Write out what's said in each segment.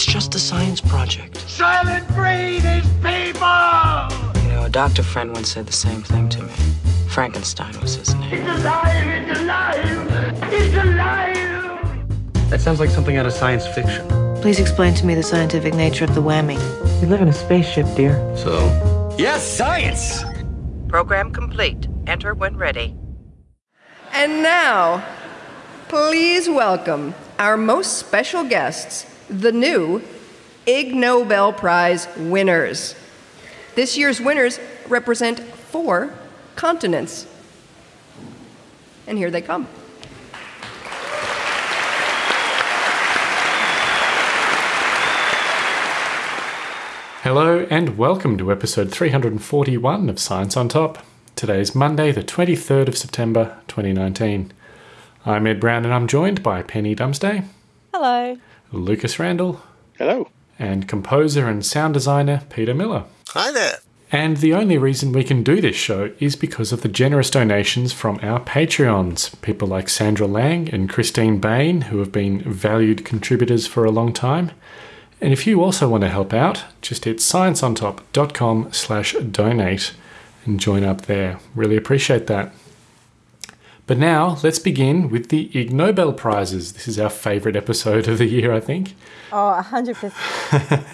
It's just a science project. Soylent Green is people! You know, a doctor friend once said the same thing to me. Frankenstein was his name. It's alive! It's alive! It's alive! That sounds like something out of science fiction. Please explain to me the scientific nature of the whammy. We live in a spaceship, dear. So? Yes, science! Program complete. Enter when ready. And now, please welcome our most special guests, the new Ig Nobel Prize winners. This year's winners represent four continents. And here they come. Hello and welcome to episode 341 of Science on Top. Today is Monday, the 23rd of September 2019. I'm Ed Brown and I'm joined by Penny Dumsday, Hello. Lucas Randall, Hello. and composer and sound designer Peter Miller. Hi there. And the only reason we can do this show is because of the generous donations from our Patreons. People like Sandra Lang and Christine Bain, who have been valued contributors for a long time. And if you also want to help out, just hit scienceontop.com slash donate and join up there. Really appreciate that. But now let's begin with the Ig Nobel Prizes. This is our favourite episode of the year, I think. Oh, 100%.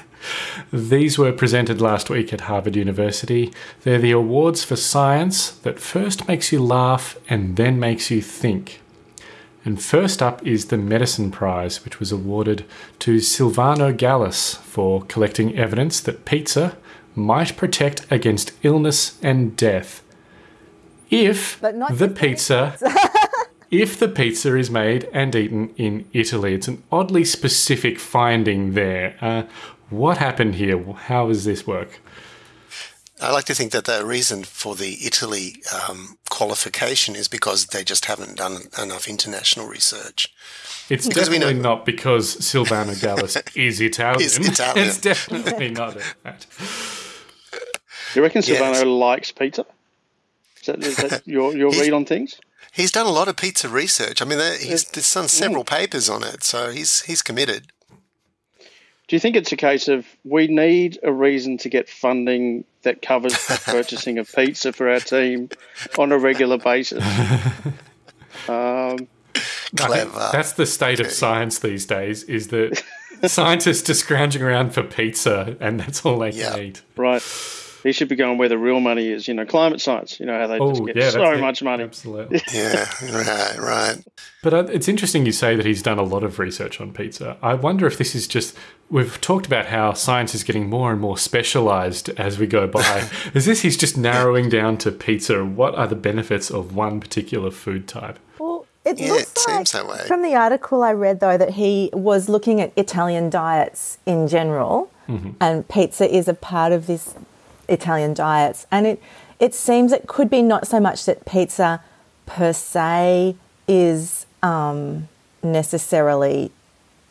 These were presented last week at Harvard University. They're the awards for science that first makes you laugh and then makes you think. And first up is the Medicine Prize, which was awarded to Silvano Gallus for collecting evidence that pizza might protect against illness and death. If But not the just any pizza if the pizza is made and eaten in Italy. It's an oddly specific finding there. Uh, what happened here? How does this work? I like to think that the reason for the Italy um, qualification is because they just haven't done enough international research. It's Because we definitely know- not because Silvano Gallus is Italian. Is Italian. It's definitely not that. Do you reckon Yes. Silvano likes pizza? Is that, is that your, your read on things? He's done a lot of pizza research. I mean, he's, he's done several papers on it, so he's he's committed. Do you think it's a case of we need a reason to get funding that covers the purchasing of pizza for our team on a regular basis? Um, Clever. That's the state of science these days. Is that scientists are scrounging around for pizza, and that's all they Yeah. can eat. right. He should be going where the real money is. You know, climate science. You know how they Oh, just get yeah, so that's it. much money. Absolutely. Yeah, right, right. But uh, it's interesting you say that he's done a lot of research on pizza. I wonder if this is just. We've talked about how science is getting more and more specialized as we go by. is this he's just narrowing down to pizza? What are the benefits of one particular food type? Well, it Yeah, looks it like seems that way. from the article I read, though, that he was looking at Italian diets in general, and pizza is a part of this Italian diets. And it, it seems it could be not so much that pizza per se is um, necessarily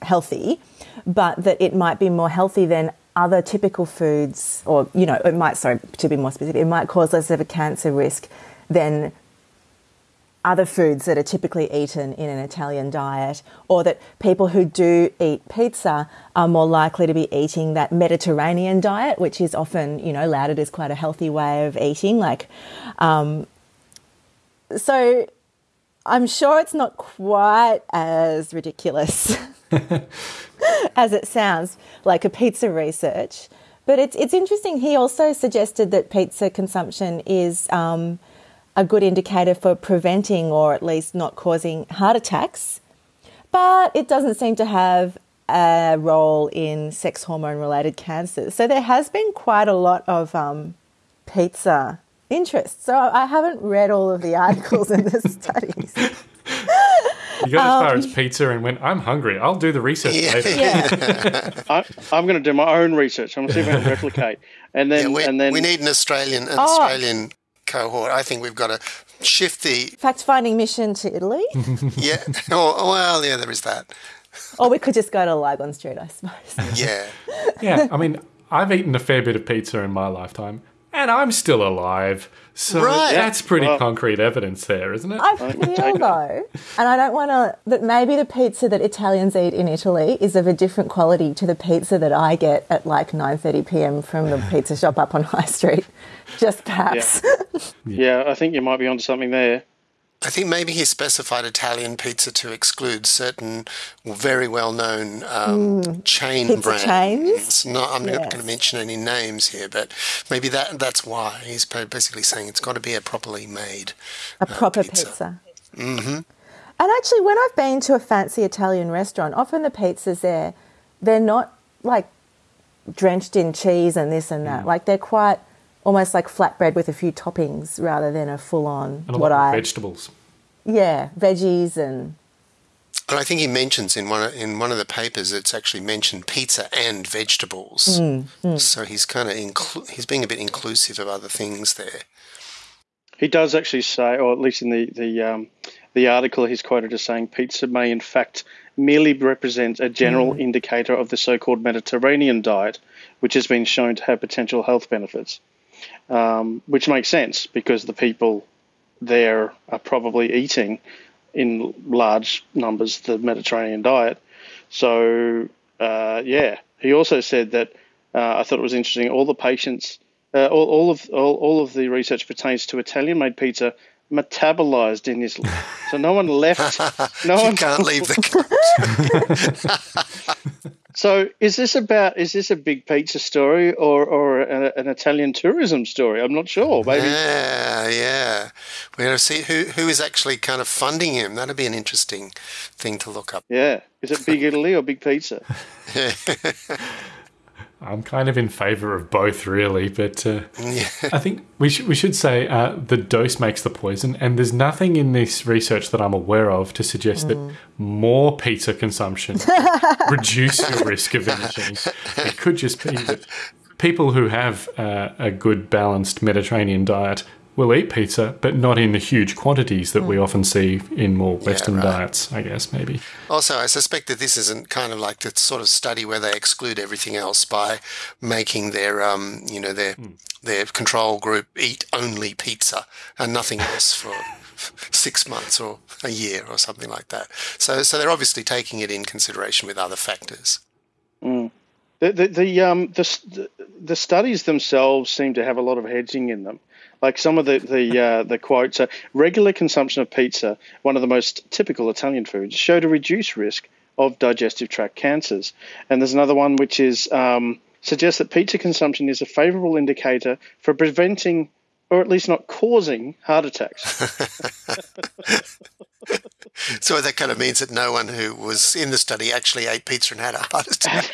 healthy, but that it might be more healthy than other typical foods, or, you know, it might, sorry, to be more specific, it might cause less of a cancer risk than other foods that are typically eaten in an Italian diet, or that people who do eat pizza are more likely to be eating that Mediterranean diet, which is often, you know, lauded as quite a healthy way of eating. Like, um, so I'm sure it's not quite as ridiculous as it sounds, like a pizza research. But it's it's interesting. He also suggested that pizza consumption is um, a good indicator for preventing or at least not causing heart attacks. But it doesn't seem to have a role in sex hormone related cancers. So there has been quite a lot of um, pizza interest. So I haven't read all of the articles and the studies. You got as far Um, as pizza and went, I'm hungry. I'll do the research Yeah. later. Yeah. I, I'm going to do my own research. I'm going to see if I can replicate. And then, Yeah, we, and then we need an Australian an Oh. Australian cohort. I think we've got to shift the Fact finding mission to Italy. yeah. Oh, well, yeah, there is that. or we could just go to Lygon Street, I suppose. Yeah, Yeah, I mean, I've eaten a fair bit of pizza in my lifetime, and I'm still alive. So Right. that's pretty Well- concrete evidence there, isn't it? I feel though, and I don't want to, that maybe the pizza that Italians eat in Italy is of a different quality to the pizza that I get at like 9:30 p.m. from the pizza shop up on High Street. Just perhaps. Yeah, I think you might be onto something there. I think maybe he specified Italian pizza to exclude certain very well-known um, chain Pizza brands. chains? No, I'm not going to mention any names here, but maybe that that's why he's basically saying it's got to be a properly made. a proper pizza. pizza. Mm-hmm. And actually, when I've been to a fancy Italian restaurant, often the pizzas there, they're not like drenched in cheese and this and that. Mm. Like they're quite almost like flatbread with a few toppings rather than a full-on a what lot of I vegetables. yeah veggies and And I think he mentions in one of, in one of the papers it's actually mentioned pizza and vegetables. Mm, So he's kind of inclu- he's being a bit inclusive of other things there. He does actually say, or at least in the the um, the article, he's quoted as saying, "Pizza may in fact merely represent a general indicator of the so-called Mediterranean diet, which has been shown to have potential health benefits." Um, which makes sense because the people there are probably eating in large numbers the Mediterranean diet. So uh, yeah, he also said that uh, I thought it was interesting. All the patients, uh, all, all of all, all of the research pertains to Italian-made pizza metabolized in Italy. So no one left. No you one can't leave the So is this about is this a big pizza story or or a, an Italian tourism story? I'm not sure. Maybe Yeah, yeah. We're going to see who, who is actually kind of funding him. That'd be an interesting thing to look up. yeah. Is it Big Italy or Big Pizza? I'm kind of in favour of both, really, but uh, I think we should we should say uh, the dose makes the poison, and there's nothing in this research that I'm aware of to suggest that more pizza consumption reduce your risk of imaging. It could just be that people who have uh, a good balanced Mediterranean diet will eat pizza, but not in the huge quantities that we often see in more Western right. diets. I guess maybe. Also, I suspect that this isn't kind of like the sort of study where they exclude everything else by making their, um, you know, their their control group eat only pizza and nothing else for six months or a year or something like that. So, so they're obviously taking it in consideration with other factors. The the the um the the studies themselves seem to have a lot of hedging in them. Like some of the the uh, the quotes are regular consumption of pizza, one of the most typical Italian foods, showed a reduced risk of digestive tract cancers. And there's another one which is um, suggests that pizza consumption is a favourable indicator for preventing or at least not causing heart attacks. So that kind of means that no one who was in the study actually ate pizza and had a heart attack.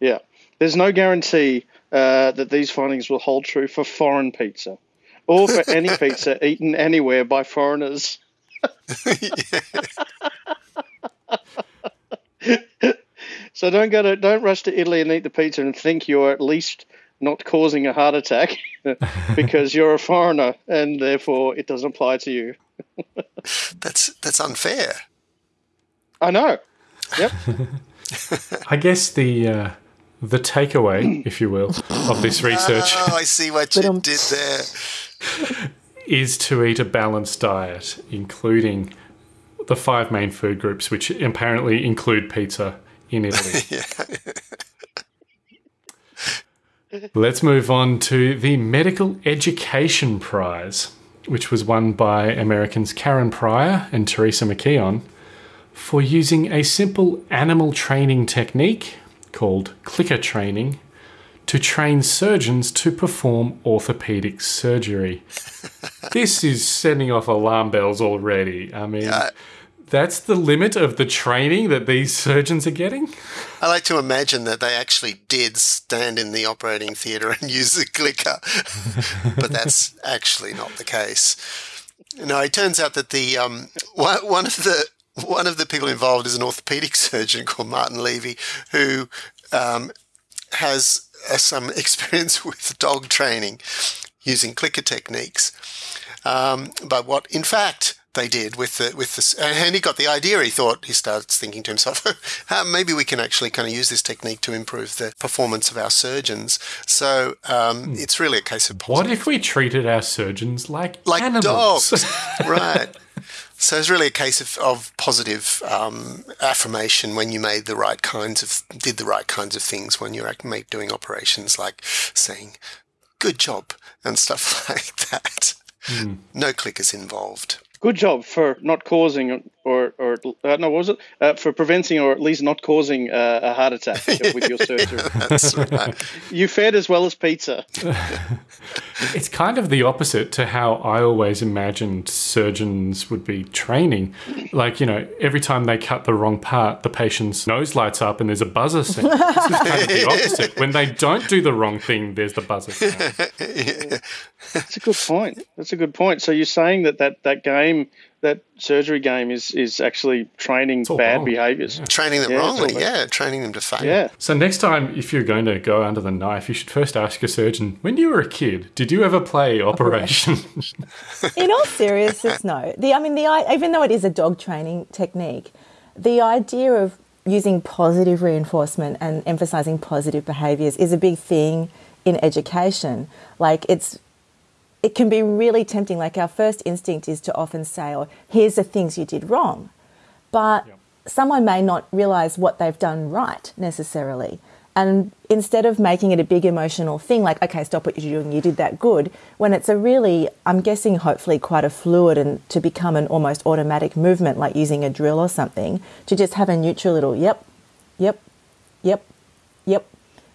Yeah. There's no guarantee uh, that these findings will hold true for foreign pizza or for any pizza eaten anywhere by foreigners. so don't go to don't rush to Italy and eat the pizza and think you're at least not causing a heart attack because you're a foreigner and therefore it doesn't apply to you. That's that's unfair. I know. Yep. I guess the uh, the takeaway, if you will, of this research Oh, I see what you did there. is to eat a balanced diet, including the five main food groups, which apparently include pizza in Italy. Let's move on to the Medical Education Prize, which was won by Americans Karen Pryor and Theresa McKeon for using a simple animal training technique called clicker training to train surgeons to perform orthopedic surgery. this is sending off alarm bells already. I mean, that's the limit of the training that these surgeons are getting. I like to imagine that they actually did stand in the operating theatre and use the clicker, but that's actually not the case. No, it turns out that the um, one of the one of the people involved is an orthopedic surgeon called Martin Levy, who um, has uh, some experience with dog training using clicker techniques. Um, but what, in fact, they did with the with the and he got the idea. He thought he starts thinking to himself, maybe we can actually kind of use this technique to improve the performance of our surgeons. So um, hmm. it's really a case of positive. what if we treated our surgeons like like animals? dogs, right? So it's really a case of, of positive um, affirmation when you made the right kinds of did the right kinds of things when you're doing operations, like saying "good job" and stuff like that. Mm. No clickers involved good job for not causing or or uh, no, was it uh, for preventing or at least not causing uh, a heart attack with your surgery? That's right. You fared as well as pizza. it's kind of the opposite to how I always imagined surgeons would be training. Like you know, every time they cut the wrong part, the patient's nose lights up and there's a buzzer sound. This is kind of the opposite. When they don't do the wrong thing, there's the buzzer sound. yeah. That's a good point. That's a good point. So you're saying that that, that game that surgery game is is actually training bad wrong. behaviors. Yeah. Training them yeah, wrongly, yeah. Training them to fail. Yeah. So next time, if you're going to go under the knife, you should first ask your surgeon, when you were a kid, did you ever play Operation? In all seriousness, no. The I mean, the even though it is a dog training technique, the idea of using positive reinforcement and emphasizing positive behaviors is a big thing in education. Like it's it can be really tempting. Like our first instinct is to often say, "Oh, here's the things you did wrong," but yep. someone may not realize what they've done right necessarily. And instead of making it a big emotional thing, like, okay, stop what you're doing, you did that good, when it's a really, I'm guessing, hopefully quite a fluid and to become an almost automatic movement, like using a drill or something, to just have a neutral little yep, yep, yep, yep,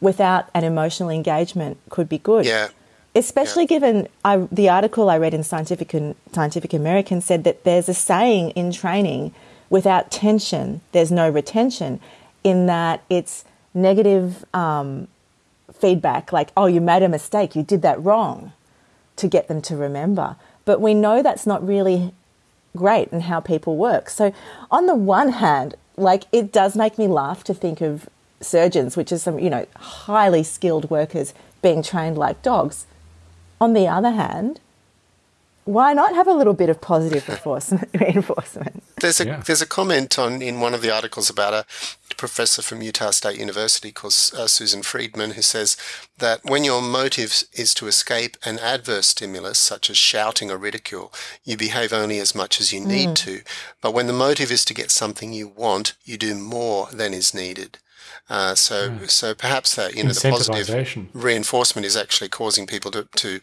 without an emotional engagement could be good. Yeah especially yeah. given I, the article I read in Scientific Scientific American said that there's a saying in training: without tension, there's no retention. In that it's negative um, feedback, like "oh, you made a mistake, you did that wrong," to get them to remember. But we know that's not really great in how people work. So, on the one hand, like it does make me laugh to think of surgeons, which is some you know highly skilled workers being trained like dogs on the other hand, why not have a little bit of positive reinforcement? There's a yeah. there's a comment on in one of the articles about a professor from Utah State University called uh, Susan Friedman who says that when your motive is to escape an adverse stimulus such as shouting or ridicule, you behave only as much as you need mm. to. But when the motive is to get something you want, you do more than is needed. Uh, so, mm. so perhaps that you know the positive reinforcement is actually causing people to, to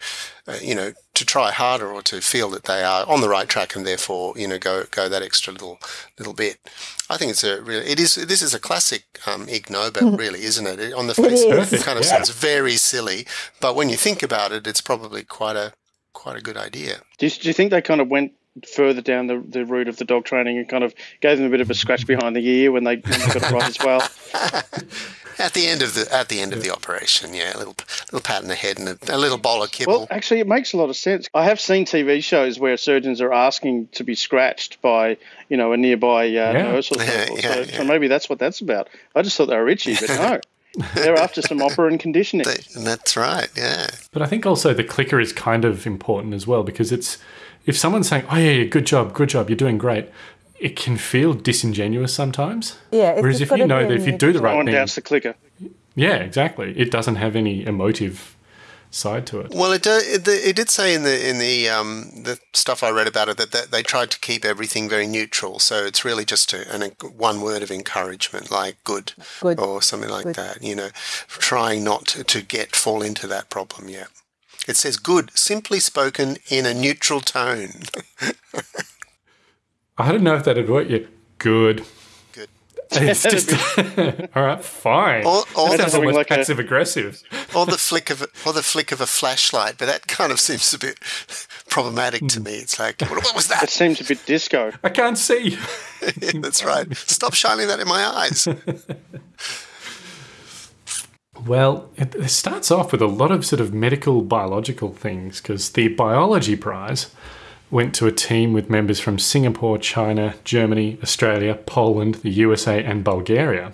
uh, you know, to try harder or to feel that they are on the right track and therefore you know go go that extra little little bit. I think it's a really it is this is a classic um, Ig Nobel really, isn't it? it on the face, it, it kind of yeah. sounds very silly, but when you think about it, it's probably quite a quite a good idea. Do you, do you think they kind of went further down the, the route of the dog training and kind of gave them a bit of a scratch behind the ear when they, when they got it right as well. At the end of the at the end of the operation, yeah, a little little pat in the head and a, a, little bowl of kibble. Well, actually, it makes a lot of sense. I have seen TV shows where surgeons are asking to be scratched by you know a nearby uh, yeah. nurse or something. Yeah, yeah, so, so, maybe that's what that's about. I just thought they were itchy, but no. They're after some operant conditioning. And that's right, yeah. But I think also the clicker is kind of important as well because it's if someone's saying, "Oh yeah, yeah good job, good job, you're doing great," it can feel disingenuous sometimes. Yeah. Whereas if you know that if you do the right thing, doubts the clicker. Yeah, exactly. It doesn't have any emotive side to it. Well, it, it, it did say in the in the um, the stuff I read about it that, that they tried to keep everything very neutral. So it's really just a, an, a one word of encouragement, like good, good. or something like good. that. You know, trying not to, to get fall into that problem. Yeah. It says good, simply spoken in a neutral tone. I don't know if that'd work yet. Good. Good. It's just all right, fine. Or, or sounds almost like passive a, aggressive. Or the flick of a, or the flick of a flashlight, but that kind of seems a bit problematic to hmm. me. It's like, what, what was that? It seems a bit disco. I can't see. yeah, that's right. Stop shining that in my eyes. Well, it, starts off with a lot of sort of medical biological things because the biology prize went to a team with members from Singapore, China, Germany, Australia, Poland, the USA, and Bulgaria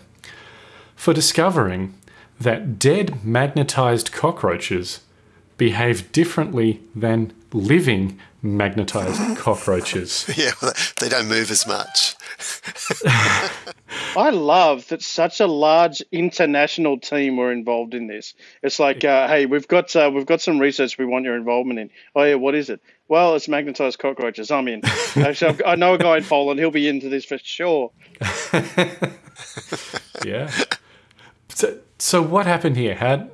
for discovering that dead magnetized cockroaches behave differently than living magnetized cockroaches. Yeah, well, they don't move as much. I love that such a large international team were involved in this. It's like, uh, hey, we've got uh, we've got some research we want your involvement in. Oh yeah, what is it? Well, it's magnetized cockroaches. I'm in. Actually, I've, I know a guy in Poland. He'll be into this for sure. yeah. So, so what happened here? Had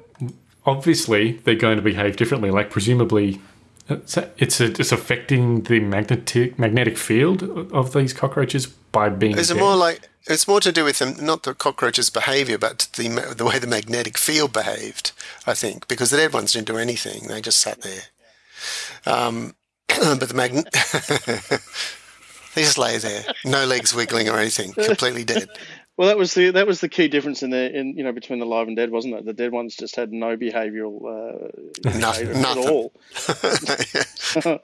obviously they're going to behave differently. Like presumably, it's it's, it's affecting the magnetic magnetic field of these cockroaches by being. Is it more like it's more to do with them, not the cockroaches' behaviour, but the the way the magnetic field behaved. I think because the dead ones didn't do anything; they just sat there. Um, but the magnet. they just lay there, no legs wiggling or anything, completely dead. Well, that was the that was the key difference in the in you know between the live and dead, wasn't it? The dead ones just had no behavioural uh, nothing, at all.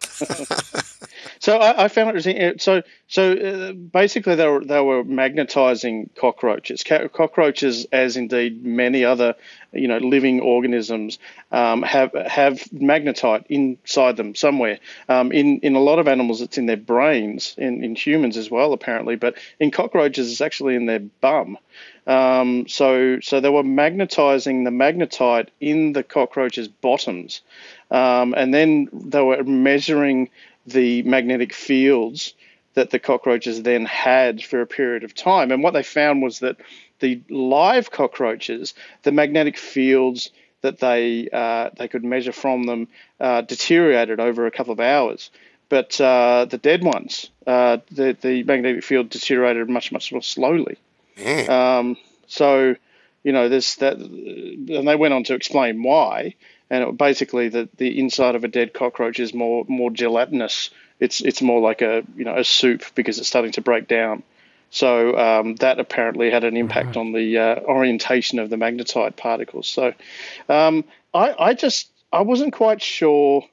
so I, I, found it interesting. So so uh, basically, they were they were magnetizing cockroaches. Cockroaches, as indeed many other you know living organisms um, have have magnetite inside them somewhere. Um, in in a lot of animals, it's in their brains. In in humans as well, apparently, but in cockroaches, it's actually in their bum. Um, so so they were magnetizing the magnetite in the cockroaches' bottoms, um, and then they were measuring the magnetic fields that the cockroaches then had for a period of time. And what they found was that the live cockroaches, the magnetic fields that they uh, they could measure from them uh, deteriorated over a couple of hours. But uh, the dead ones, uh, the the magnetic field deteriorated much much more slowly. Mm. Um, so, you know, this that, and they went on to explain why. And it, basically, the the inside of a dead cockroach is more more gelatinous. It's it's more like a you know a soup because it's starting to break down. So um, that apparently had an impact on the uh, orientation of the magnetite particles. So um, I, I just I wasn't quite sure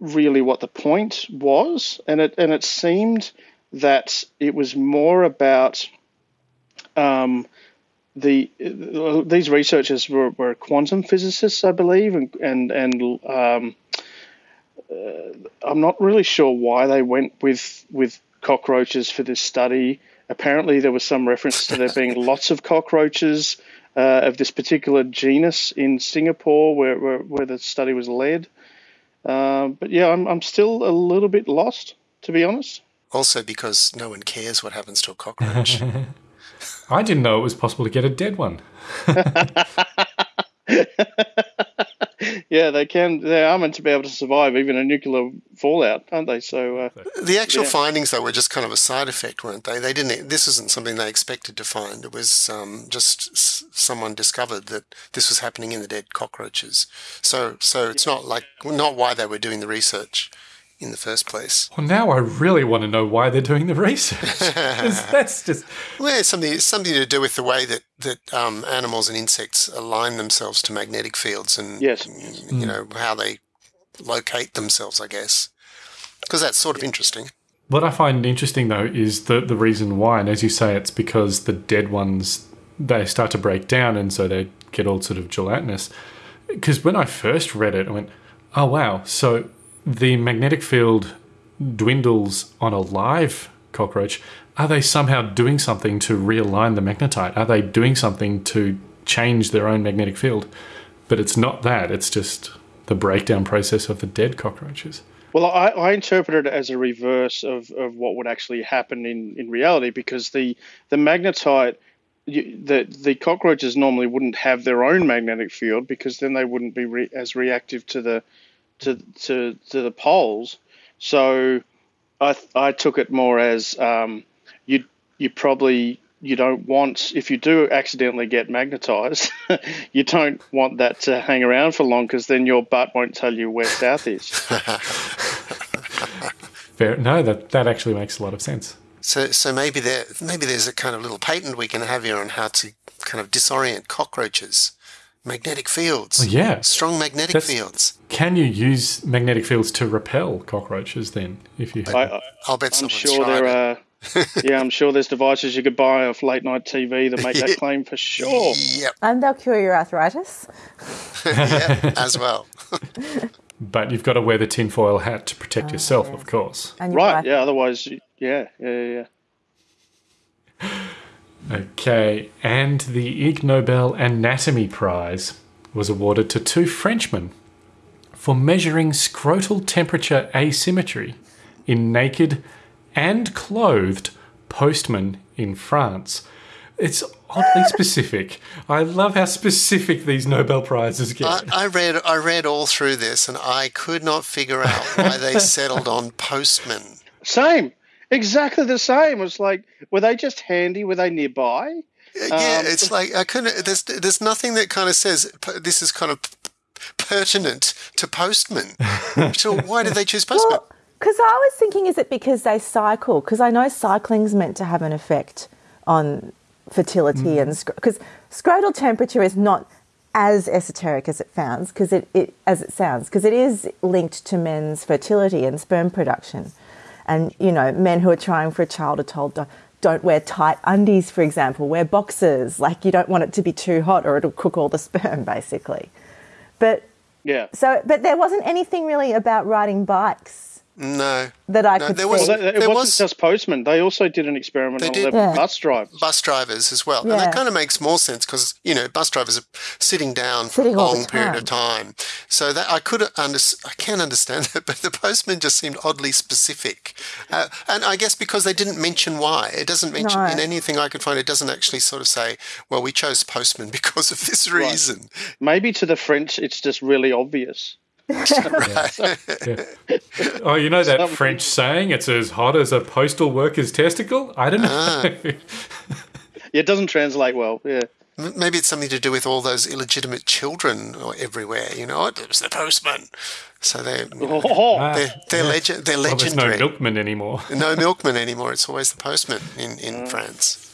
really what the point was, and it and it seemed that it was more about um, the these researchers were, were, quantum physicists, I believe, and and and um, uh, I'm not really sure why they went with with cockroaches for this study. Apparently, there was some reference to there being lots of cockroaches uh, of this particular genus in Singapore, where where, where the study was led. Uh, but yeah, I'm I'm still a little bit lost, to be honest. Also, because no one cares what happens to a cockroach. I didn't know it was possible to get a dead one. yeah, they can. They are meant to be able to survive even a nuclear fallout, aren't they? So uh, the actual yeah. findings, though, were just kind of a side effect, weren't they? They didn't. This isn't something they expected to find. It was um, just someone discovered that this was happening in the dead cockroaches. So, so it's not like not why they were doing the research in the first place. Well, now I really want to know why they're doing the research. that's just well, it's something something to do with the way that that um, animals and insects align themselves to magnetic fields, and yes, you know how they locate themselves. I guess because that's sort of interesting. What I find interesting though is the the reason why, and as you say, it's because the dead ones they start to break down, and so they get all sort of gelatinous. Because when I first read it, I went, "Oh wow!" So the magnetic field dwindles on a live cockroach, are they somehow doing something to realign the magnetite? Are they doing something to change their own magnetic field? But it's not that, it's just the breakdown process of the dead cockroaches. Well, I, I interpret it as a reverse of, of what would actually happen in, in reality because the, the magnetite, you, the, the cockroaches normally wouldn't have their own magnetic field because then they wouldn't be re, as reactive to the to to to the poles. So I I took it more as um, you you probably you don't want if you do accidentally get magnetized, you don't want that to hang around for long because then your butt won't tell you where south is. Fair. No, that that actually makes a lot of sense. So so maybe there maybe there's a kind of little patent we can have here on how to kind of disorient cockroaches magnetic fields. Well, yeah. Strong magnetic That's, fields. Can you use magnetic fields to repel cockroaches then? If you, I, will bet I'm sure there are. yeah, I'm sure there's devices you could buy off late night TV that make that claim for sure. Yep. And they'll cure your arthritis. yeah, as well. But you've got to wear the tinfoil hat to protect oh, yourself, of course. And Right, yeah, otherwise, yeah, yeah, yeah. Okay, and the Ig Nobel Anatomy Prize was awarded to two Frenchmen for measuring scrotal temperature asymmetry in naked and clothed postmen in France. It's oddly specific. I love how specific these Nobel Prizes get. I, I read I read all through this and I could not figure out why they settled on postman. Same, exactly the same. It was like, were they just handy? Were they nearby? Yeah, Um, it's like I couldn't. There's there's nothing that kind of says this is kind of p- pertinent to postman. so why did they choose postman? Well, because I was thinking, is it because they cycle? Because I know cycling's meant to have an effect on fertility and because scrotal temperature is not as esoteric as it sounds because it, it as it sounds because it is linked to men's fertility and sperm production and you know men who are trying for a child are told don't, don't wear tight undies for example. Wear boxers. Like you don't want it to be too hot or it'll cook all the sperm basically. But yeah. so but there wasn't anything really about riding bikes No, that I No, could there see. was- Well, it There wasn't was- just postmen. They also did an experiment They on did. 11 Yeah. bus drivers. bus drivers as well, and that kind of makes more sense because you know bus drivers are sitting down for Sitting a long period of time. So that I could under, I can understand that, but the postman just seemed oddly specific, uh, and I guess because they didn't mention why. It doesn't mention No. in anything I could find. It doesn't actually sort of say, well, we chose postman because of this reason. Maybe to the French, it's just really obvious. Oh, you know that French saying, it's as hot as a postal worker's testicle? I don't know. Yeah, it doesn't translate well. Yeah. Maybe it's something to do with all those illegitimate children everywhere. You know, it was the postman. So they're Oh, they're, they're, legend, they're well, there's no legendary. milkman anymore. no milkman anymore. It's always the postman in, in Mm. France.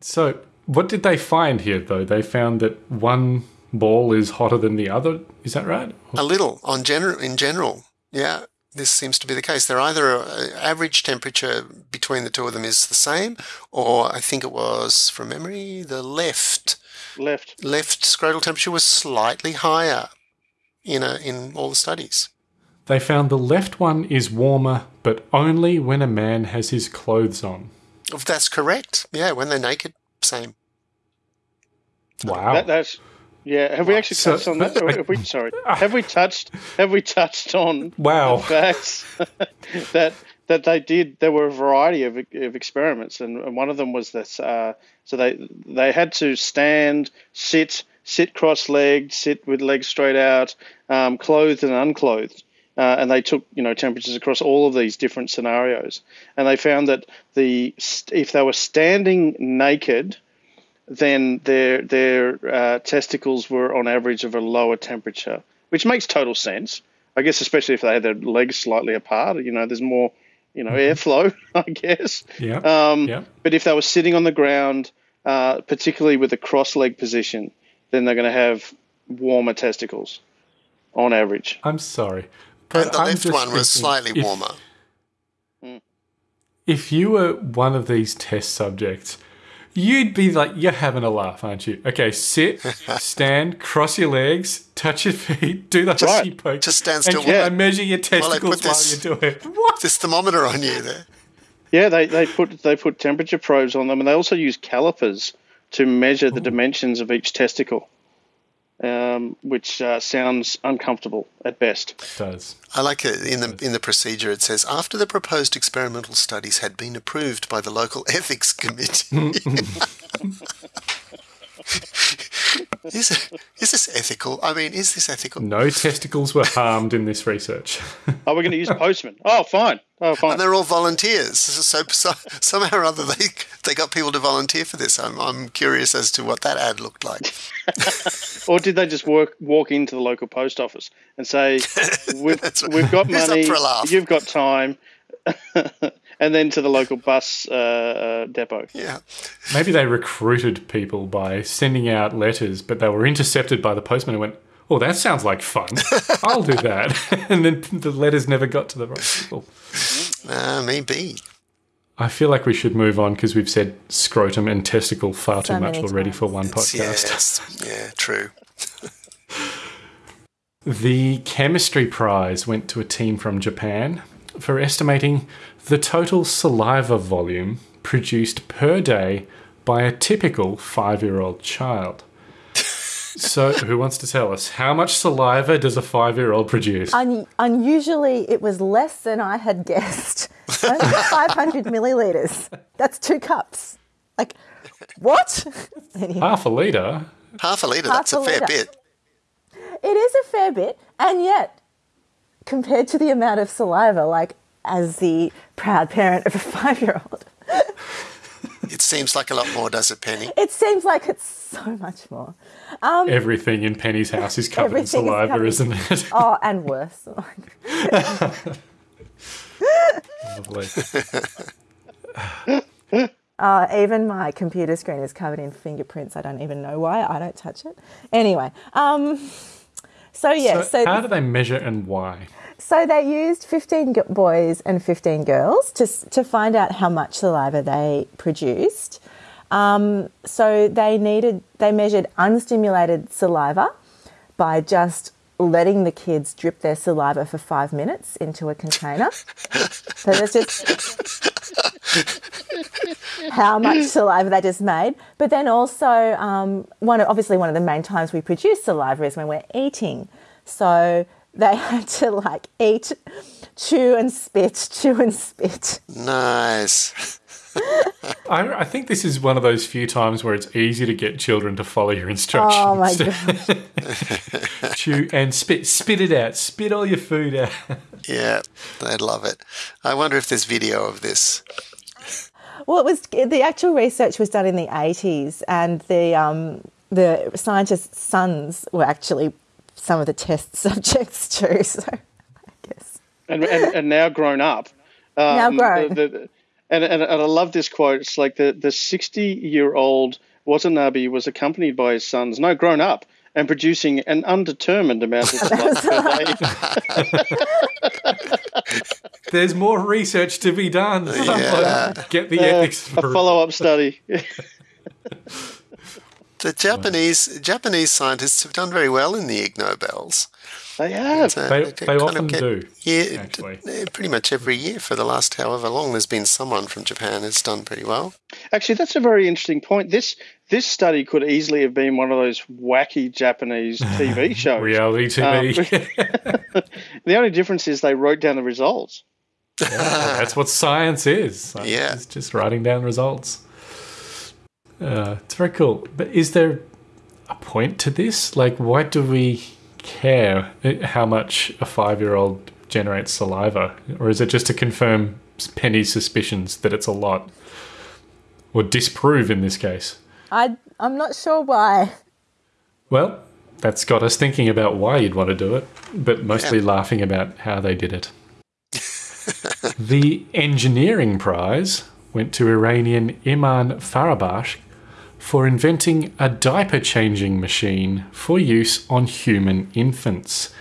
So, what did they find here, though? They found that one ball is hotter than the other. Is that right? A little on general in general. Yeah, this seems to be the case. They're either uh, average temperature between the two of them is the same, or I think it was from memory the left left. left scrotal temperature was slightly higher. You know, in all the studies. They found the left one is warmer, but only when a man has his clothes on. If that's correct, yeah, when they're naked, same. Wow. That, that's yeah. Have we actually So- touched on that? Have we, sorry. Have we touched? Have we touched on Wow. the facts that that they did? There were a variety of, of experiments, and, and one of them was this. Uh, so they they had to stand, sit, sit cross-legged, sit with legs straight out, um, clothed and unclothed. Uh, and they took you know temperatures across all of these different scenarios, and they found that the if they were standing naked, then their their uh, testicles were on average of a lower temperature, which makes total sense. I guess especially if they had their legs slightly apart, you know, there's more, you know, airflow. I guess. Yeah. Um, yeah. But if they were sitting on the ground, uh, particularly with a cross leg position, then they're going to have warmer testicles, on average. I'm sorry. But and the I'm left just one was thinking, slightly if- warmer. If you were one of these test subjects, you'd be like, you're having a laugh, aren't you? Okay, sit, stand, cross your legs, touch your feet, do the right. husky poke. Just stand and, still. Yeah. and measure your While I testicles put while this- you do it. What? This thermometer on you there. Yeah, they, they put they put temperature probes on them, and they also use calipers to measure the dimensions of each testicle, um, which uh, sounds uncomfortable at best. It does. I like it in the in the procedure. It says after the proposed experimental studies had been approved by the local ethics committee. is it, is this ethical? I mean, is this ethical? No testicles were harmed in this research. Oh, we're going to use postmen. Oh, fine. Oh, fine. And they're all volunteers. So, so somehow or other they they got people to volunteer for this. I'm I'm curious as to what that ad looked like. Or did they just work walk into the local post office and say, "We've right. we've got Who's up money, for a laugh?" you've got time," and then to the local bus uh, uh, depot. Yeah. Maybe they recruited people by sending out letters, but they were intercepted by the postman and went, Oh, that sounds like fun. I'll do that. and then the letters never got to the right people. Uh, maybe. I feel like we should move on because we've said scrotum and testicle far So too much already times. for one podcast. Yes. Yeah. True. The chemistry prize went to a team from Japan for estimating the total saliva volume produced per day by a typical five year old child. so, who wants to tell us how much saliva does a five year old produce? Un- unusually, it was less than I had guessed. Only 500 milliliters. That's two cups. Like, what? Anyway. Half a litre? Half a litre, Half that's a a fair litre. bit. It is a fair bit, and yet, compared to the amount of saliva, like as the proud parent of a five year old, It seems like a lot more, does it, Penny? it seems like it's so much more. Um, Everything in Penny's house is covered in Everything is saliva, covered- isn't it? oh, and worse. Lovely. Uh, even my computer screen is covered in fingerprints. I don't even know why. I don't touch it. Anyway, um, so yeah, so, so, how do they measure and why? So they used 15 boys and 15 girls to, to find out how much saliva they produced. Um, so they needed, they measured unstimulated saliva by just letting the kids drip their saliva for five minutes into a container. so that's just how much saliva they just made. But then also, um, one obviously one of the main times we produce saliva is when we're eating. So they had to like eat, chew and spit, chew and spit. Nice. I, I think this is one of those few times where it's easy to get children to follow your instructions. Oh my god! Chew and spit, spit it out, spit all your food out. Yeah, they'd love it. I wonder if there's video of this. Well, it was the actual research was done in the eighties, and the um, the scientists' sons were actually some of the test subjects too. So and, and, and now grown up. Um, Now grown. the- the- and, and, and I love this quote. It's like the, the 60 year old Watanabe was accompanied by his sons, no, grown up, and producing an undetermined amount of saliva per day. There's more research to be done. Yeah. Get the Uh, ethics a follow up study. The Japanese Japanese scientists have done very well in the Ig Nobels. they have. Uh, They, they they of often get- do. Yeah, actually. pretty much every year for the last however long, there's been someone from Japan who's done pretty well. Actually, that's a very interesting point. This this study could easily have been one of those wacky Japanese TV shows. Reality TV. Um, the only difference is they wrote down the results. That's what science is. Science Yeah. is just writing down results. Uh, it's very cool. But is there a point to this? Like, why do we care uh, how much a five-year-old generates saliva, or is it just to confirm Penny's suspicions that it's a lot, or disprove in this case? I I'm not sure why. Well, that's got us thinking about why you'd want to do it, but mostly laughing about how they did it. the engineering prize went to Iranian Iman Farahbakhsh for inventing a diaper changing machine for use on human infants.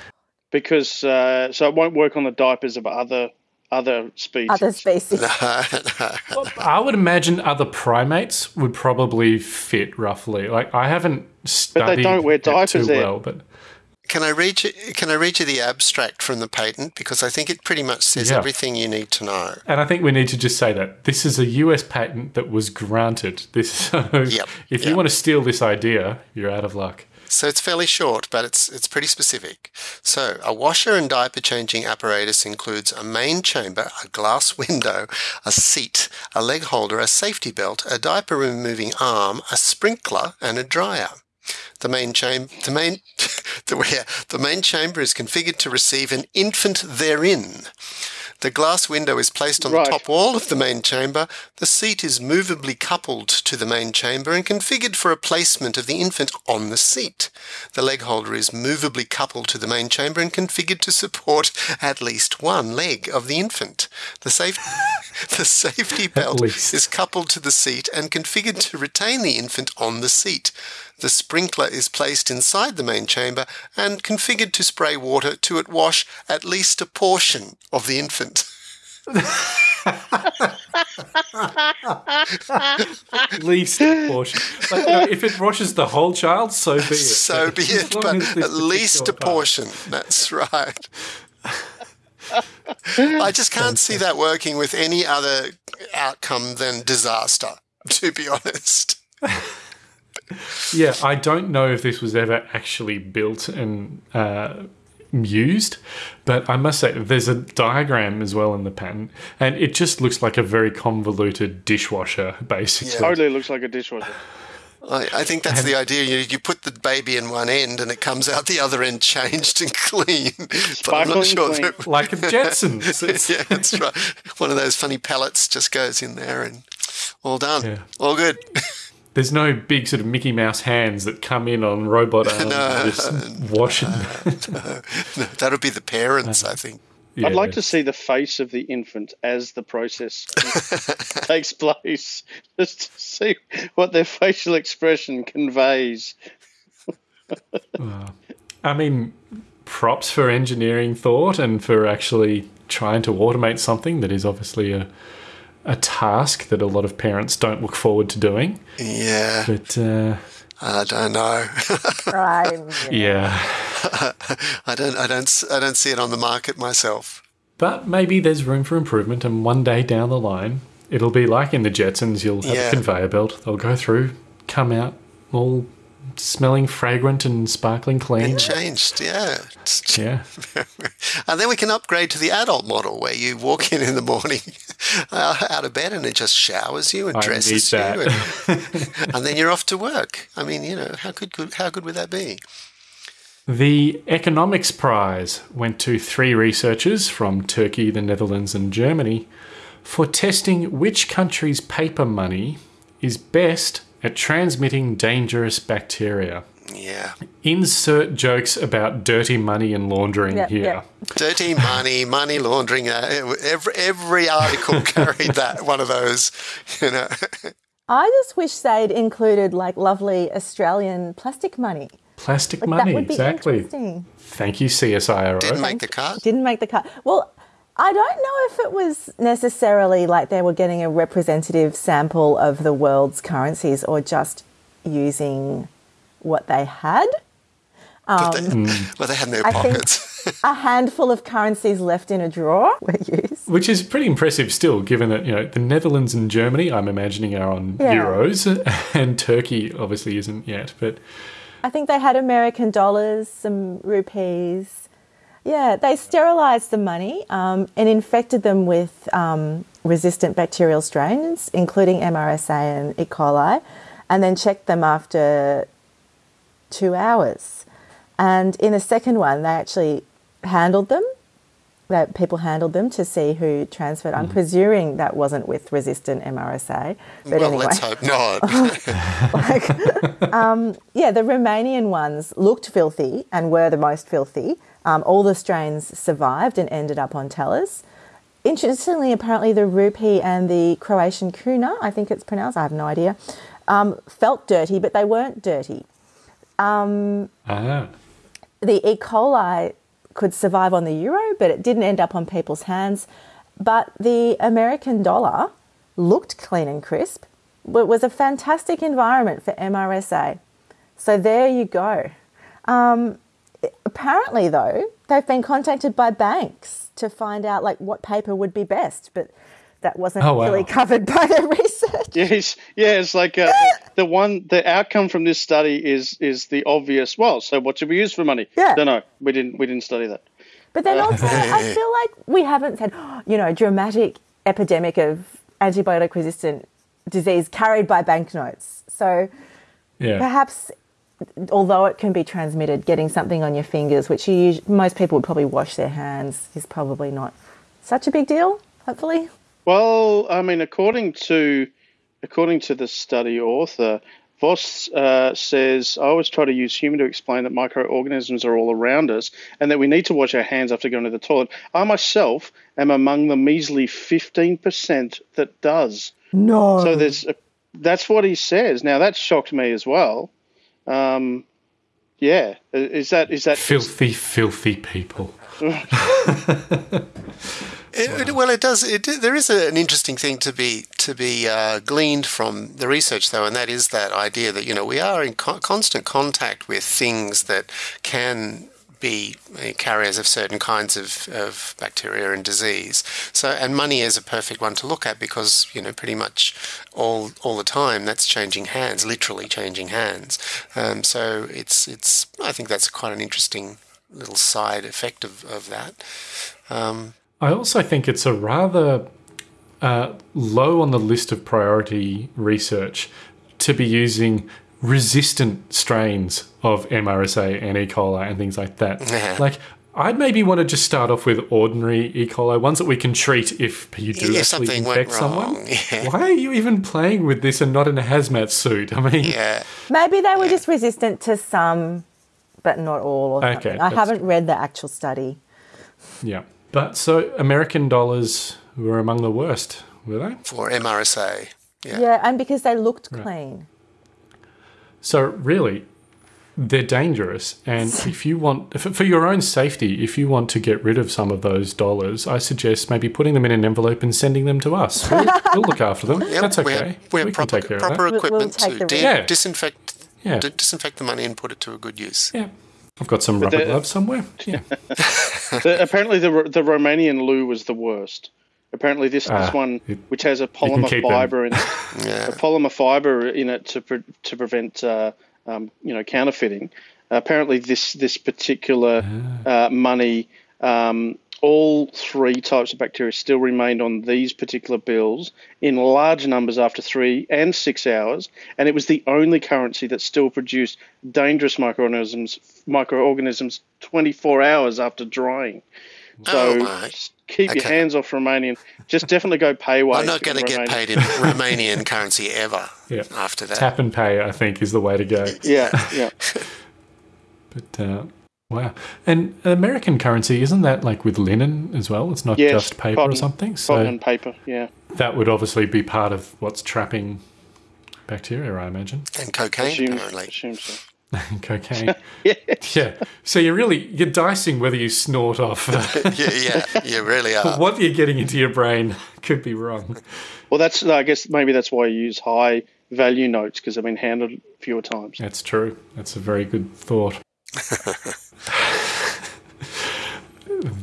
because uh, so it won't work on the diapers of other other species. Other species. I would imagine other primates would probably fit roughly. Like I haven't studied don't wear diapers too there. well, but Can I read you? Can I read you the abstract from the patent because I think it pretty much says Yeah. everything you need to know. And I think we need to just say that this is a US patent that was granted. This, so Yep, if you want to steal this idea, you're out of luck. So it's fairly short, but it's it's pretty specific. So a washer and diaper changing apparatus includes a main chamber, a glass window, a seat, a leg holder, a safety belt, a diaper removing arm, a sprinkler, and a dryer. The main chamber, the main, the, yeah, the main chamber is configured to receive an infant therein. The glass window is placed on Right. the top wall of the main chamber. The seat is movably coupled to the main chamber and configured for a placement of the infant on the seat. The leg holder is movably coupled to the main chamber and configured to support at least one leg of the infant. The, safe, the safety belt is coupled to the seat and configured to retain the infant on the seat. The sprinkler is placed inside the main chamber and configured to spray water to it wash at least a portion of the infant. At least a portion. Like, no, if it washes the whole child, so be it. So be it, but at least a particular part- portion. That's right. I just can't see that working with any other outcome than disaster, to be honest. Yeah, I don't know if this was ever actually built and uh, used, but I must say there's a diagram as well in the patent, and it just looks like a very convoluted dishwasher, basically. Totally looks like a dishwasher. I, I think that's the idea. You, you put the baby in one end and it comes out the other end changed and clean. but I'm Sparkling not sure clean. that- Like a Jetsons. It's- yeah, that's right. One of those funny pellets just goes in there and all done. Yeah. All good. There's no big sort of Mickey Mouse hands that come in on robot arms No, and just wash it. No, that'll be the parents, uh, I think. I'd like to see the face of the infant as the process takes place, just to see what their facial expression conveys. I mean, props for engineering thought and for actually trying to automate something that is obviously a a task that a lot of parents don't look forward to doing. Yeah, But uh, I don't know. Yeah, I don't, I don't, s- I don't see it on the market myself. but maybe there's room for improvement, and one day down the line, it'll be like in the Jetsons. You'll have Yeah. a conveyor belt. They'll go through, come out all smelling fragrant and sparkling clean. It changed, yeah. Yeah. And then we can upgrade to the adult model where you walk in in the morning uh, out of bed and it just showers you and I dresses you, and, and then you're off to work. I mean, you know, how good, how good would that be? The Economics Prize went to three researchers from Turkey, the Netherlands, and Germany for testing which country's paper money is best at transmitting dangerous bacteria. Yeah, Insert jokes about dirty money and laundering Yep, here. yep. dirty money, money laundering. Uh, every every article carried that one of those. You know, I just wish they'd included like lovely Australian plastic money. Plastic Like money, that would be exactly. interesting. Thank you, CSIRO. didn't make the cut. Didn't make the cut. Well, I don't know if it was necessarily like they were getting a representative sample of the world's currencies or just using what they had. But they, well, they had no Um, I think- pockets. A handful of currencies left in a drawer were used. Which is pretty impressive still, given that, you know, the Netherlands and Germany, I'm imagining, are on Yeah. euros, and Turkey obviously isn't yet. But I think they had American dollars, some rupees. Yeah, they sterilized the money um, and infected them with um, resistant bacterial strains, including MRSA and E. coli, and then checked them after two hours. And in the second one, they actually handled them. That people handled them to see who transferred. I'm presuming that wasn't with resistant MRSA. But well, anyway let's hope not. like, um, yeah, the Romanian ones looked filthy and were the most filthy. Um, all the strains survived and ended up on tellers. Interestingly, apparently the rupee and the Croatian kuna, I think it's pronounced, I have no idea, um, felt dirty, but they weren't dirty. ah, The E. coli could survive on the euro, but it didn't end up on people's hands. But the American dollar looked clean and crisp. It was a fantastic environment for MRSA. So there you go. Um, apparently, though, they've been contacted by banks to find out like what paper would be best, but that wasn't Oh, wow. really covered by their research. Yes, yeah, it's like uh, the one. The outcome from this study is is the obvious. Well, so what should we use for money? Yeah. No, no, we didn't. We didn't study that. But then also, I feel like we haven't said, you know, dramatic epidemic of antibiotic resistant disease carried by banknotes. So yeah. perhaps, although it can be transmitted, getting something on your fingers, which you most people would probably wash their hands, is probably not such a big deal. Hopefully, Well, I mean, according to according to the study author, Voss uh, says, "I always try to use humour to explain that microorganisms are all around us, and that we need to wash our hands after going to the toilet. I myself am among the measly fifteen percent that does. no. So there's a, that's what he says. Now that shocked me as well. Um, yeah, is that is that Filthy, filthy people. It, it, well, it does. It, there is a, an interesting thing to be to be uh, gleaned from the research, though, and that is that idea that you know we are in co- constant contact with things that can be carriers of certain kinds of, of bacteria and disease. So, and money is a perfect one to look at because you know pretty much all all the time that's changing hands, literally changing hands. Um, so it's it's I think that's quite an interesting little side effect of of that. Um, I also think it's a rather uh, low on the list of priority research to be using resistant strains of MRSA and E. coli and things like that. Yeah. Like, I'd maybe want to just start off with ordinary E. coli, ones that we can treat if you do Yeah, actually something infect someone. yeah. Why are you even playing with this and not in a hazmat suit? I mean, yeah, Maybe they were just resistant to some, but not all. Or Okay, something. I haven't read the actual study. yeah. But so American dollars were among the worst, were they? for MRSA. Yeah. Yeah, and because they looked clean. So really, they're dangerous, and if you want, for for your own safety, if you want to get rid of some of those dollars, I suggest maybe putting them in an envelope and sending them to us. We'll, we'll look after them. Yep, That's we okay. we have can proper, take care of proper that. We'll- we'll equipment take to the. Yeah. disinfect Yeah. di- disinfect the money and put it to a good use. Yeah, I've got some rubber gloves somewhere. Yeah, The, apparently, the the Romanian leu was the worst. Apparently, this Ah, this one it- which has a polymer keep them. fiber in it, Yeah. a polymer fiber in it to pre- to prevent uh, um, you know counterfeiting. apparently, this this particular Ah. uh, money, um, all three types of bacteria still remained on these particular bills in large numbers after three and six hours, and it was the only currency that still produced dangerous microorganisms microorganisms 24 hours after drying. So Oh, my. keep your hands off Romanian. Just definitely go payWave. I'm not going to get paid in Romanian currency ever yeah. after that. Tap and pay, I think, is the way to go. Yeah, yeah. But uh, wow, and American currency isn't that like with linen as well? It's not Yes, just paper cotton- or something. Cotton So and paper. Yeah. that would obviously be part of what's trapping bacteria, I imagine. And cocaine, Assume, apparently. assume so. Cocaine. Yeah. yeah. So you're really you're dicing whether you snort off. Uh, yeah, yeah, you really are. what you're getting into your brain could be wrong. Well, that's I guess maybe that's why you use high value notes because they've been handled fewer times. That's true. That's a very good thought.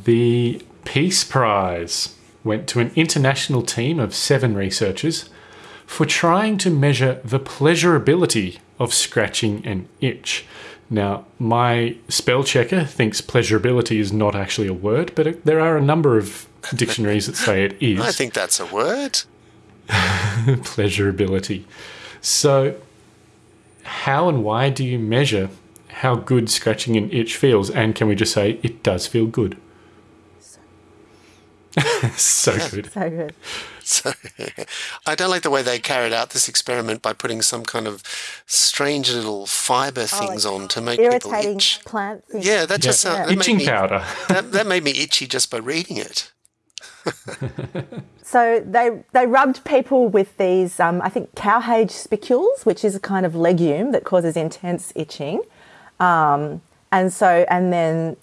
the Peace Prize went to an international team of seven researchers for trying to measure the pleasurability of scratching an itch. Now, my spell checker thinks pleasurability is not actually a word, but it, there are a number of dictionaries that say it is I think that's a word. pleasurability. So, how and why do you measure how good scratching an itch feels? And can we just say it does feel good? so good. So good. So, I don't like the way they carried out this experiment by putting some kind of strange little fiber things on to make people Irritating itch. plant things. Yeah, that just Yeah. sounds that made Itching me- powder. That, that made me itchy just by reading it. So they they rubbed people with these, um, I think, cowhage spicules, which is a kind of legume that causes intense itching, um, and so and then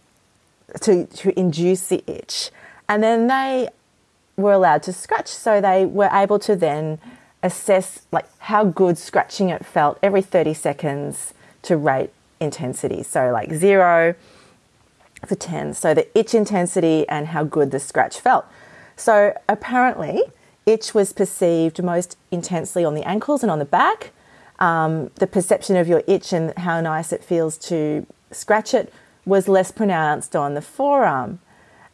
to to induce the itch, and then they were allowed to scratch. So they were able to then assess like how good scratching it felt every thirty seconds to rate intensity. So like zero to 10. So the itch intensity and how good the scratch felt. So apparently, itch was perceived most intensely on the ankles and on the back. Um, the perception of your itch and how nice it feels to scratch it was less pronounced on the forearm.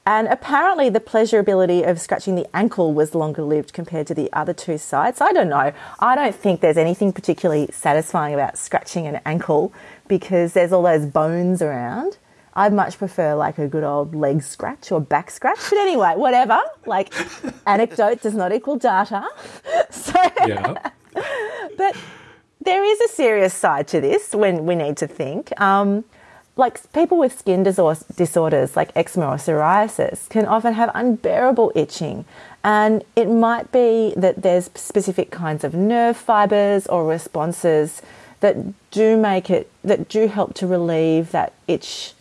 And apparently, the pleasurability of scratching the ankle was longer lived compared to the other two sites. I don't know. I don't think there's anything particularly satisfying about scratching an ankle because there's all those bones around. I'd much prefer like a good old leg scratch or back scratch. But anyway, whatever. Like, anecdote does not equal data. So, Yeah. but there is a serious side to this when we need to think. Um, like people with skin disorders like eczema or psoriasis can often have unbearable itching. And it might be that there's specific kinds of nerve fibers or responses that do make it, that do help to relieve that itch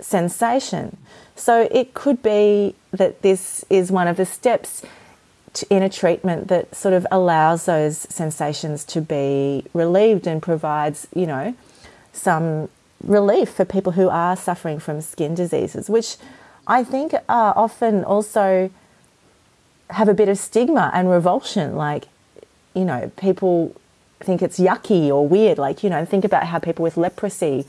sensation. So it could be that this is one of the steps in a treatment that sort of allows those sensations to be relieved and provides, you know, some relief for people who are suffering from skin diseases, which I think are often also have a bit of stigma and revulsion. Like, you know, people think it's yucky or weird. Like, you know, think about how people with leprosy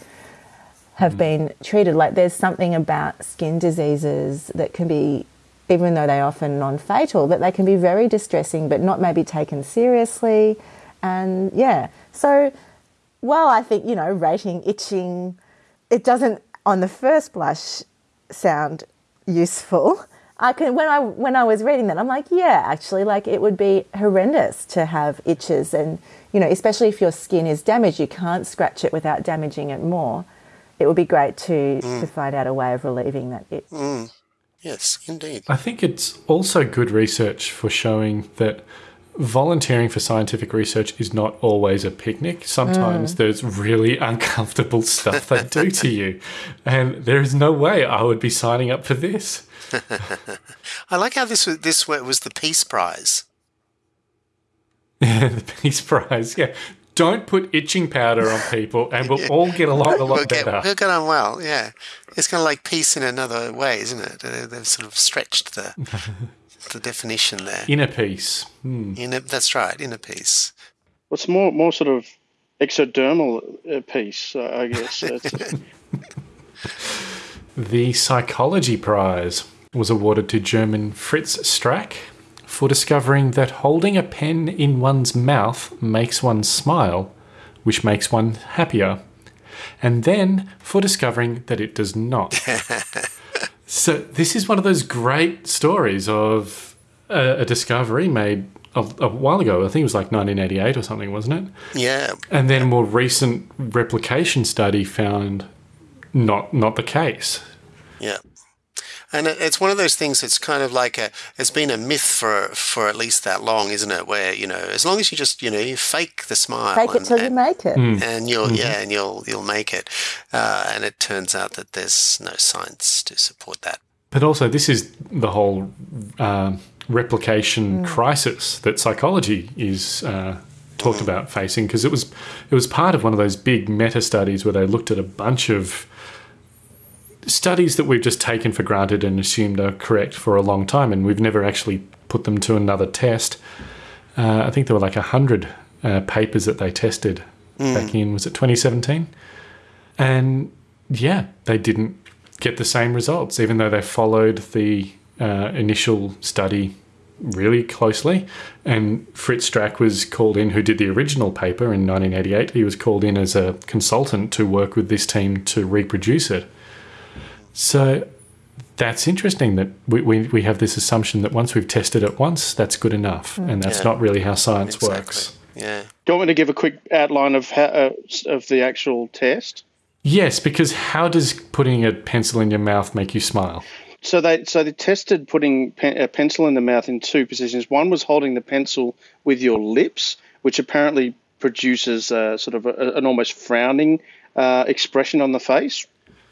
have mm. been treated. Like, there's something about skin diseases that can be, even though they're often non fatal, that they can be very distressing but not maybe taken seriously. And yeah, so while I think, you know, rating itching, it doesn't on the first blush sound useful. I can when I when I was reading that, I'm like, yeah, actually, like it would be horrendous to have itches, and you know, especially if your skin is damaged, you can't scratch it without damaging it more. It would be great to mm. to find out a way of relieving that itch. Mm. Yes, indeed. I think it's also good research for showing that volunteering for scientific research is not always a picnic. Sometimes mm. there's really uncomfortable stuff they do to you. And there is no way I would be signing up for this. I like how this was, this was the Peace Prize. Yeah, the Peace Prize. Yeah. Don't put itching powder on people and we'll yeah. all get along a lot we'll get, better. We'll get on well, yeah. It's kind of like peace in another way, isn't it? They've sort of stretched the the definition there. Inner peace. Hmm. Inner, that's right, inner peace. What's more, more sort of exodermal uh, peace, uh, I guess. the Psychology Prize was awarded to German Fritz Strack for discovering that holding a pen in one's mouth makes one smile, which makes one happier, and then for discovering that it does not. So this is one of those great stories of a, a discovery made a, a, while ago. I think it was like 1988 or something, wasn't it? Yeah. And then a more recent replication study found not not the case. Yeah. And it's one of those things that's kind of like a, it's been a myth for for at least that long, isn't it? Where you know, as long as you just you know you fake the smile, fake and, it till and, you make it, mm. and you'll mm-hmm. yeah, and you'll you'll make it. Uh, and it turns out that there's no science to support that. But also, this is the whole uh, replication mm. crisis that psychology is. Uh, talked mm. about facing because it was it was part of one of those big meta studies where they looked at a bunch of studies that we've just taken for granted and assumed are correct for a long time, and we've never actually put them to another test. Uh, I think there were like a hundred uh, papers that they tested mm. back in was it 2017, and yeah, they didn't get the same results, even though they followed the uh, initial study really closely. And Fritz Strack was called in, who did the original paper in 1988. He was called in as a consultant to work with this team to reproduce it. So that's interesting that we, we, we have this assumption that once we've tested it once, that's good enough. Mm. And that's yeah. not really how science exactly. works. Yeah. Do you want me to give a quick outline of how, uh, of the actual test? Yes, because how does putting a pencil in your mouth make you smile? So they so they tested putting pen, a pencil in the mouth in two positions. One was holding the pencil with your lips, which apparently produces a, sort of a, an almost frowning uh, expression on the face.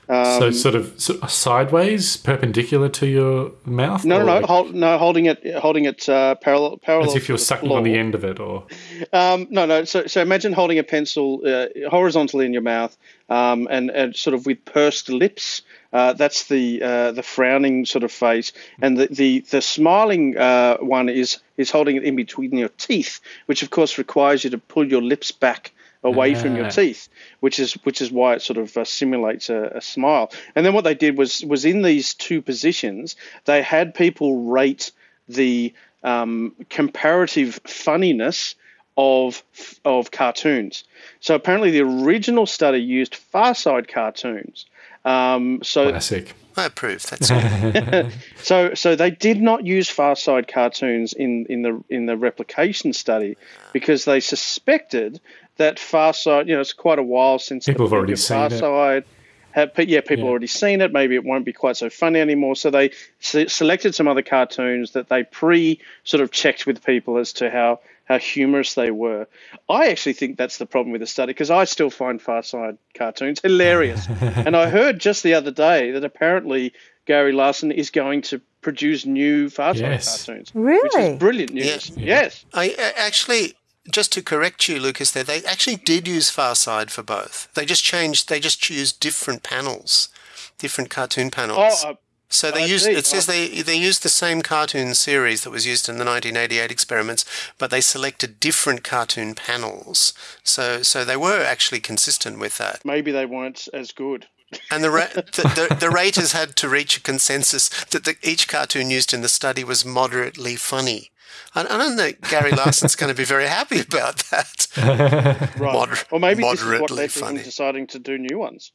Um, so sort of sideways, perpendicular to your mouth. No, no, no, like, hold, no, holding it, holding it uh, parallel, parallel. As if you're sucking floor. on the end of it, or. Um, no, no. So, so imagine holding a pencil uh, horizontally in your mouth, um, and and sort of with pursed lips. Uh, that's the uh, the frowning sort of face, and the the, the smiling uh, one is is holding it in between your teeth, which of course requires you to pull your lips back away from your ah. teeth, which is which is why it sort of uh, simulates a, a, smile. And then what they did was was in these two positions, they had people rate the um, comparative funniness of of cartoons. So apparently, the original study used Far Side cartoons. Um, so classic. I approve. That's all. so, so they did not use Far Side cartoons in, in the in the replication study because they suspected that Far Side, you know, it's quite a while since people have already seen Far Side. Have, yeah, people yeah. already seen it. Maybe it won't be quite so funny anymore. So they se- selected some other cartoons that they pre sort of checked with people as to how how humorous they were. I actually think that's the problem with the study because I still find Far Side cartoons hilarious. and I heard just the other day that apparently Gary Larson is going to produce new Far Side Yes. cartoons. Really? Which is brilliant news. Yes. I actually just to correct you, Lucas. There, they actually did use Far Side for both. They just changed. They just used different panels, different cartoon panels. Oh, uh, so they I used. see. It says they they used the same cartoon series that was used in the 1988 experiments, but they selected different cartoon panels. So so they were actually consistent with that. maybe they weren't as good. And the, ra- the, the, the raters had to reach a consensus that the, each cartoon used in the study was moderately funny. I, I don't think Gary Larson's going to be very happy about that. Right. Moder- or maybe this is what moderately led to funny. him deciding to do new ones.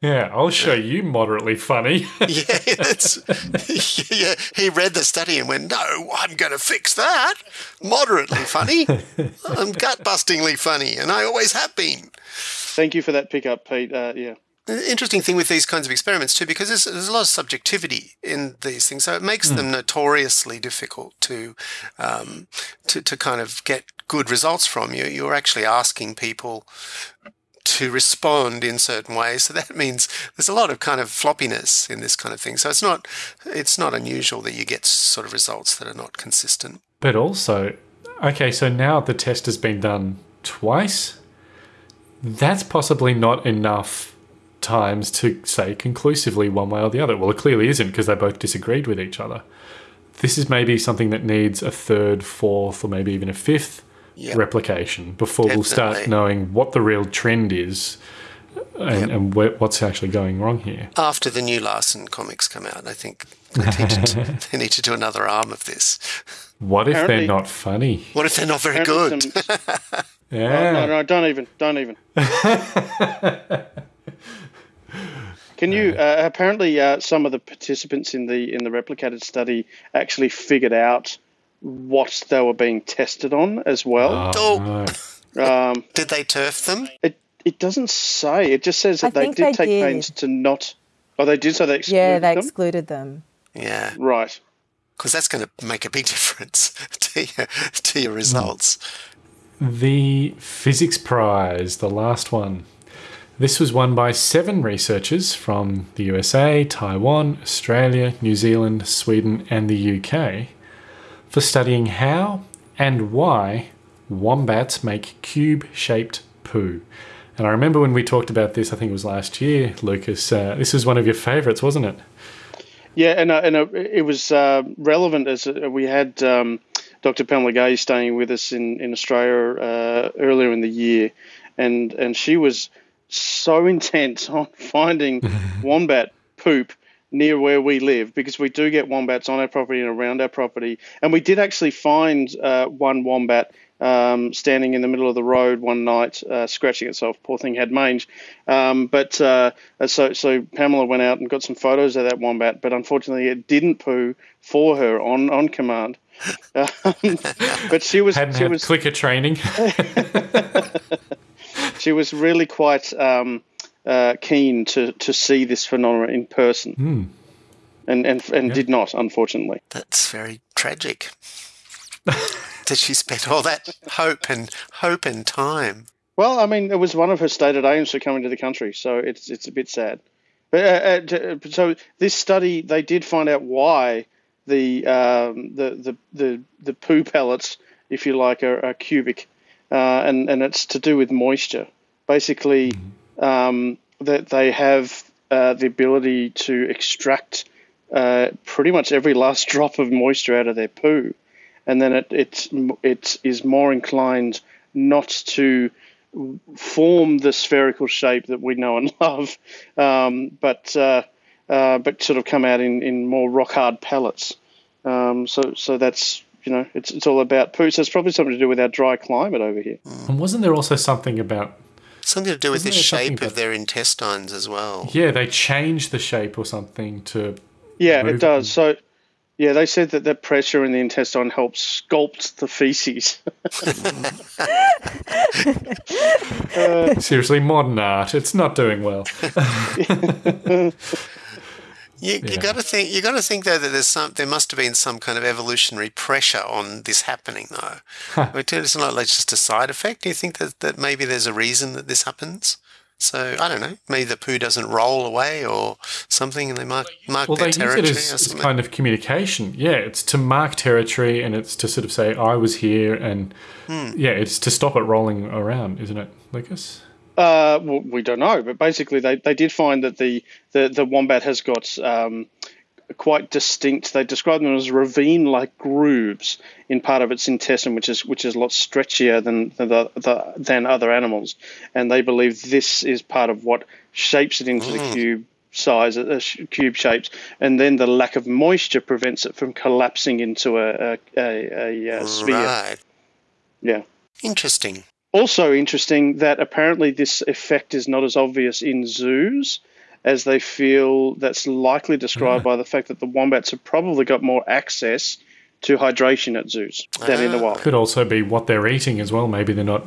Yeah, I'll show you moderately funny. yeah, that's, yeah, he read the study and went, "No, I'm going to fix that. Moderately funny. I'm gut bustingly funny, and I always have been." Thank you for that pickup, Pete. Uh, yeah. The interesting thing with these kinds of experiments too, because there's, there's a lot of subjectivity in these things, so it makes them notoriously difficult to, um, to to kind of get good results from. You you're actually asking people to respond in certain ways, so that means there's a lot of kind of floppiness in this kind of thing. So it's not it's not unusual that you get sort of results that are not consistent. But also, okay, so now the test has been done twice. That's possibly not enough times to say conclusively one way or the other. Well, it clearly isn't because they both disagreed with each other. This is maybe something that needs a third, fourth, or maybe even a fifth Yep. replication before we'll start knowing what the real trend is and, and where, what's actually going wrong here. After the new Larson comics come out, I think they need to, they need to do another arm of this. What if Apparently- they're not funny? What if they're not very Apparently good? some- oh, Yeah. No, no, don't even, don't even. Can you? Uh, apparently, uh, some of the participants in the in the replicated study actually figured out what they were being tested on as well. Oh, no. Um, did they turf them? it it doesn't say. It just says I that they did they take did. pains to not. Oh, they did. So they excluded Yeah, they them. excluded them. Yeah, right. because that's going to make a big difference to your, to your results. The Physics Prize, the last one. This was won by seven researchers from the USA, Taiwan, Australia, New Zealand, Sweden, and the UK for studying how and why wombats make cube shaped poo. And I remember when we talked about this, I think it was last year, Lucas. Uh, this was one of your favourites, wasn't it? Yeah, and uh, and uh, it was uh, relevant as uh, we had um, Dr. Pamela Gay staying with us in in Australia uh, earlier in the year, and and she was so intent on finding wombat poop near where we live because we do get wombats on our property and around our property, and we did actually find uh, one wombat. Um, standing in the middle of the road one night, uh, scratching itself. Poor thing had mange. Um, but uh, so, so Pamela went out and got some photos of that wombat, but unfortunately, it didn't poo for her on on command. Um, but she was Hadn't she had was clicker training. She was really quite um, uh, keen to, to see this phenomenon in person, and and and did not, unfortunately. That's very tragic. Did she spend all that hope and hope and time? Well, I mean, it was one of her stated aims for coming to the country, so it's it's a bit sad. But uh, uh, so this study, they did find out why the um, the, the the the poo pellets, if you like, are, are cubic, uh, and and it's to do with moisture. Basically, um, that they have uh, the ability to extract uh, pretty much every last drop of moisture out of their poo, and then it it it is more inclined not to form the spherical shape that we know and love, um, but uh, uh, but sort of come out in, in more rock hard pellets. Um, so so that's you know it's it's all about poo. So it's probably something to do with our dry climate over here. Mm. and wasn't there also something about Something to do with the shape that- of their intestines as well. yeah, they change the shape or something to Yeah, it does. So yeah, they said that the pressure in the intestine helps sculpt the feces. seriously modern art. It's not doing well. You, you got to think. You got to think though that there's some. There must have been some kind of evolutionary pressure on this happening, though. Huh. It's not like just a side effect. Do you think that, that maybe there's a reason that this happens? So I don't know. Maybe the poo doesn't roll away or something, and they mark mark well, their they territory. Use it as, as kind of communication. Yeah, it's to mark territory, and it's to sort of say I was here, and hmm. yeah, it's to stop it rolling around, isn't it, Lucas? Uh, well, we don't know, but basically they, they did find that the, the, the wombat has got um, quite distinct. They describe them as ravine-like grooves in part of its intestine, which is which is a lot stretchier than than, the, the, than other animals, and they believe this is part of what shapes it into mm. the cube size, uh, cube shapes, and then the lack of moisture prevents it from collapsing into a, a, a, a sphere. Right. Yeah. Interesting. Also interesting that apparently this effect is not as obvious in zoos as they feel that's likely described by the fact that the wombats have probably got more access to hydration at zoos than in the wild. Could also be what they're eating as well. Maybe they're not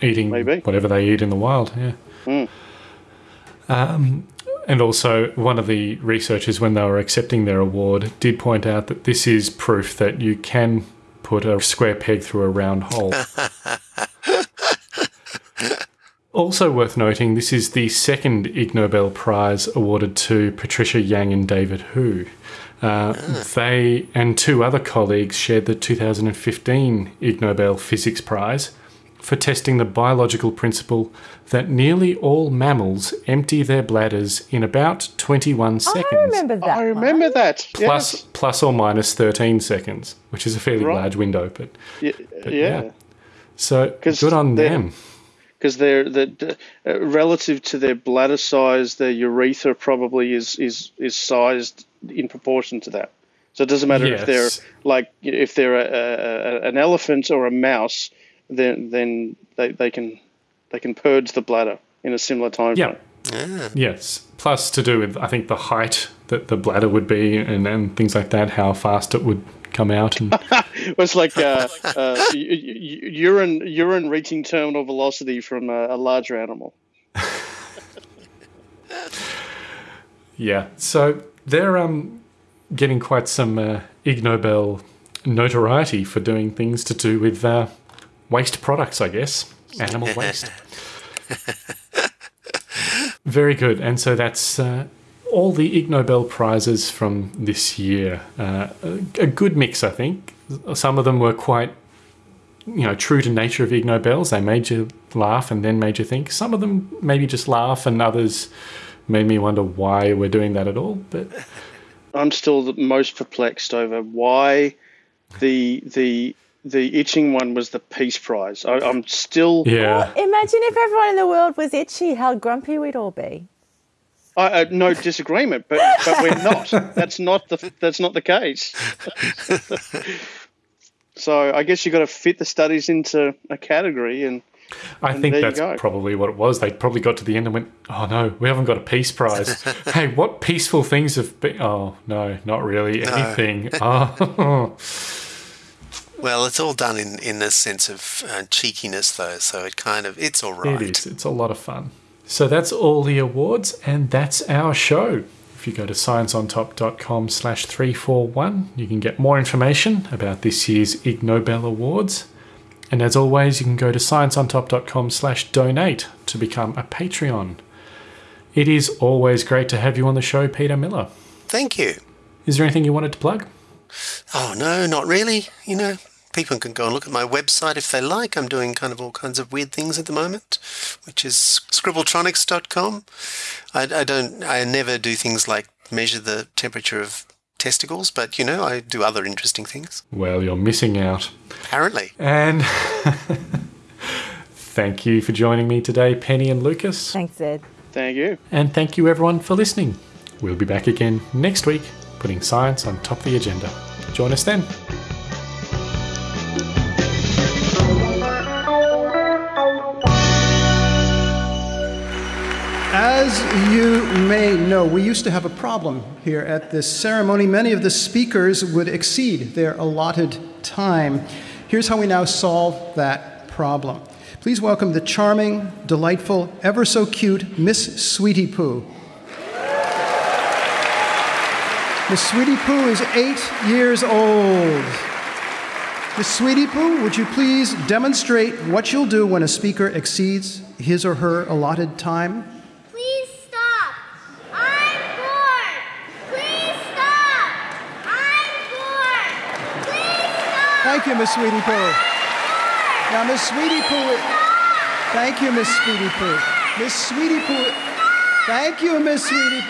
eating Maybe. whatever they eat in the wild. Yeah. Mm. Um, and also, one of the researchers, when they were accepting their award, did point out that this is proof that you can put a square peg through a round hole. Also worth noting, this is the second Ig Nobel Prize awarded to Patricia Yang and David Hu. Uh, They and two other colleagues shared the 2015 Ig Nobel Physics Prize for testing the biological principle that nearly all mammals empty their bladders in about 21 seconds. I remember that. I remember one. that. Plus, yes. plus or minus 13 seconds, which is a fairly right. large window, but, yeah. But yeah. yeah. So good on them because they're the uh, relative to their bladder size, their urethra probably is is is sized in proportion to that. So it doesn't matter yes. if they're like if they're a, a, an elephant or a mouse, then then they, they can they can purge the bladder in a similar time yeah. frame. Yes. Plus to do with I think the height that the bladder would be and, and things like that, how fast it would come out and it was like uh, uh, urine urine reaching terminal velocity from a, a larger animal. yeah, so they're um, getting quite some uh, Ig Nobel notoriety for doing things to do with uh, waste products, I guess, animal waste. Very good, and so that's uh, all the Ig Nobel prizes from this year. Uh, a good mix, I think. Some of them were quite, you know, true to nature of Ig Nobels. They made you laugh and then made you think. Some of them maybe just laugh, and others made me wonder why we're doing that at all. But I'm still the most perplexed over why the the the itching one was the Peace Prize. I, am still yeah. Well, imagine if everyone in the world was itchy, how grumpy we'd all be. I, uh, no disagreement, but but we're not. That's not the that's not the case. so I guess you've got to fit the studies into a category, and I and think that's probably what it was. They probably got to the end and went, "Oh no, we haven't got a peace prize." hey, what peaceful things have been? Oh no, not really no. anything. oh. Well, it's all done in in the sense of uh, cheekiness, though. So it kind of it's all right. It is. It's a lot of fun. So that's all the awards, and that's our show. If you go to scienceontop.com slash 341, you can get more information about this year's Ig Nobel Awards. And as always, you can go to scienceontop.com slash donate to become a Patreon. It is always great to have you on the show, Peter Miller. Thank you. Is there anything you wanted to plug? Oh, no, not really. You know, people can go and look at my website if they like. I'm doing kind of all kinds of weird things at the moment, which is scribbletronics.com. I, I don't, I never do things like measure the temperature of testicles, but you know, I do other interesting things. Well, you're missing out. Apparently. And thank you for joining me today, Penny and Lucas. Thanks, Ed. Thank you. And thank you, everyone, for listening. We'll be back again next week, putting science on top of the agenda. Join us then. As you may know, we used to have a problem here at this ceremony. Many of the speakers would exceed their allotted time. Here's how we now solve that problem. Please welcome the charming, delightful, ever so cute Miss Sweetie Poo. Miss Sweetie Poo is eight years old. Miss Sweetie Poo, would you please demonstrate what you'll do when a speaker exceeds his or her allotted time? Please stop. I'm bored. Please stop. I'm bored. Please stop. Thank you, Miss Sweetie Poo. Now, Miss Sweetie Poo. Thank you, Miss Sweetie Poo. Miss Sweetie Poo. Thank you, Miss Sweetie.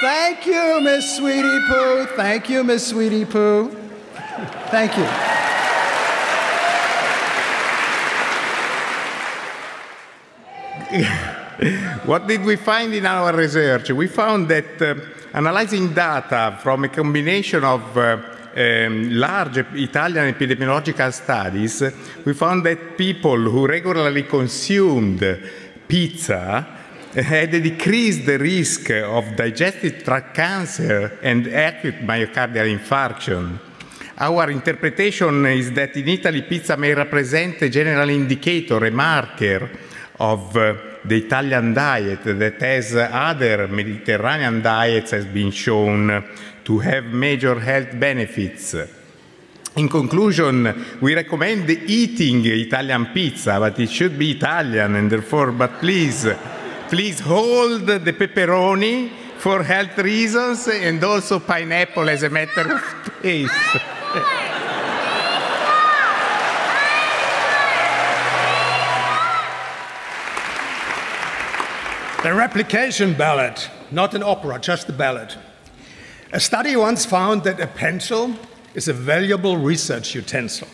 Thank you, Miss Sweetie Poo. Thank you, Miss Sweetie Poo. Thank you. what did we find in our research? We found that uh, analyzing data from a combination of uh, um, large Italian epidemiological studies, we found that people who regularly consumed pizza had decreased risk of digestive tract cancer and acute myocardial infarction. Our interpretation is that in Italy, pizza may represent a general indicator, a marker of uh, the Italian diet that, as other Mediterranean diets, has been shown to have major health benefits. In conclusion, we recommend eating Italian pizza, but it should be Italian, and therefore, but please, please hold the pepperoni for health reasons and also pineapple as a matter of taste. The replication ballot, not an opera, just a ballot. A study once found that a pencil is a valuable research utensil.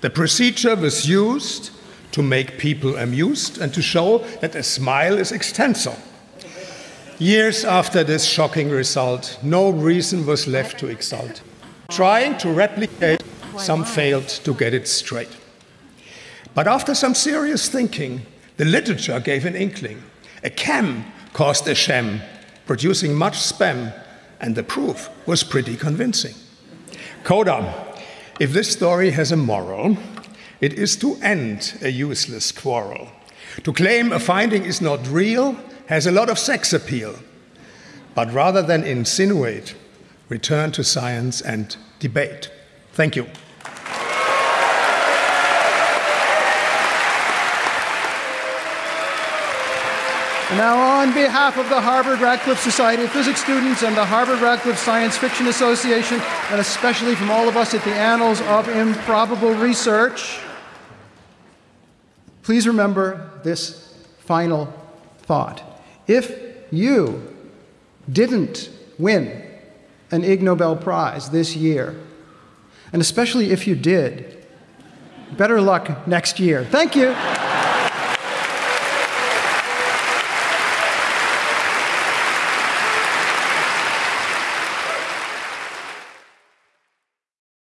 The procedure was used to make people amused and to show that a smile is extensile. Years after this shocking result, no reason was left to exult. Trying to replicate, some failed to get it straight. But after some serious thinking, the literature gave an inkling. A cam caused a sham, producing much spam, and the proof was pretty convincing. Coda, if this story has a moral, it is to end a useless quarrel. To claim a finding is not real has a lot of sex appeal. But rather than insinuate, return to science and debate. Thank you. And now, on behalf of the Harvard Radcliffe Society of Physics students and the Harvard Radcliffe Science Fiction Association, and especially from all of us at the Annals of Improbable Research, please remember this final thought. If you didn't win an Ig Nobel Prize this year, and especially if you did, better luck next year. Thank you.